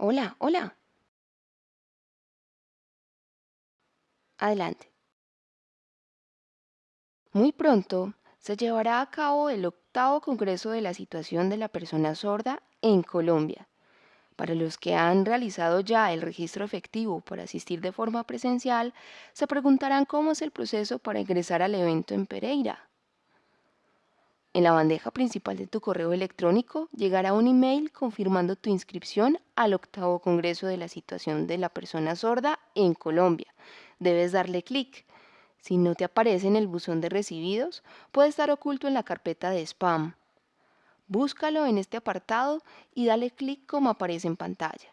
Hola, hola. Adelante. Muy pronto se llevará a cabo el octavo Congreso de la Situación de la Persona Sorda en Colombia. Para los que han realizado ya el registro efectivo para asistir de forma presencial, se preguntarán cómo es el proceso para ingresar al evento en Pereira. En la bandeja principal de tu correo electrónico llegará un email confirmando tu inscripción al octavo Congreso de la Situación de la Persona Sorda en Colombia. Debes darle clic. Si no te aparece en el buzón de recibidos, puede estar oculto en la carpeta de spam. Búscalo en este apartado y dale clic como aparece en pantalla.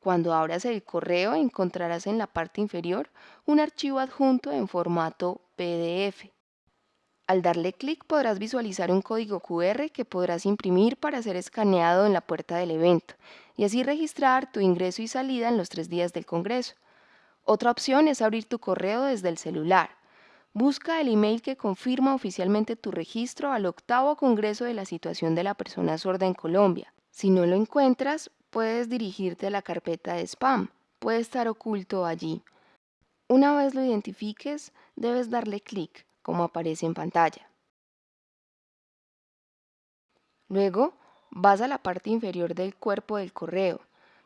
Cuando abras el correo encontrarás en la parte inferior un archivo adjunto en formato PDF. Al darle clic podrás visualizar un código QR que podrás imprimir para ser escaneado en la puerta del evento y así registrar tu ingreso y salida en los tres días del Congreso. Otra opción es abrir tu correo desde el celular. Busca el email que confirma oficialmente tu registro al octavo Congreso de la Situación de la Persona Sorda en Colombia. Si no lo encuentras, puedes dirigirte a la carpeta de spam. Puede estar oculto allí. Una vez lo identifiques, debes darle clic como aparece en pantalla. Luego, vas a la parte inferior del cuerpo del correo.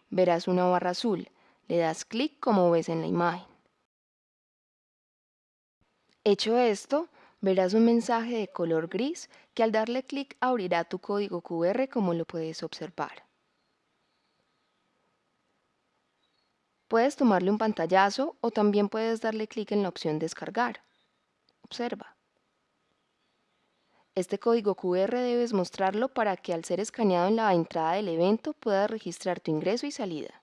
Verás una barra azul. Le das clic como ves en la imagen. Hecho esto, verás un mensaje de color gris que al darle clic abrirá tu código QR como lo puedes observar. Puedes tomarle un pantallazo o también puedes darle clic en la opción descargar. Observa. Este código QR debes mostrarlo para que al ser escaneado en la entrada del evento puedas registrar tu ingreso y salida.